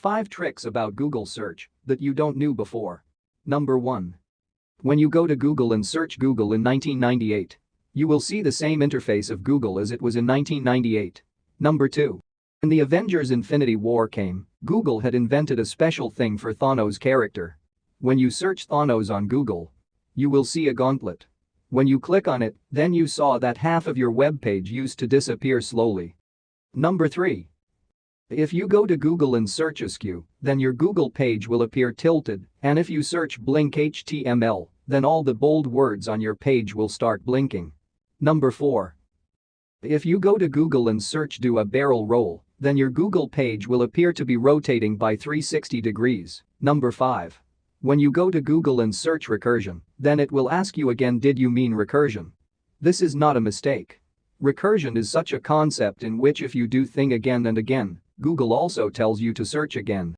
5 tricks about Google search that you don't knew before. Number 1. When you go to Google and search Google in 1998, you will see the same interface of Google as it was in 1998. Number 2. When the Avengers Infinity War came, Google had invented a special thing for Thanos character. When you search Thanos on Google, you will see a gauntlet. When you click on it, then you saw that half of your web page used to disappear slowly. Number 3. If you go to Google and search askew, then your Google page will appear tilted, and if you search blink HTML, then all the bold words on your page will start blinking. Number 4. If you go to Google and search do a barrel roll, then your Google page will appear to be rotating by 360 degrees. Number 5. When you go to Google and search recursion, then it will ask you again did you mean recursion? This is not a mistake. Recursion is such a concept in which if you do thing again and again, Google also tells you to search again.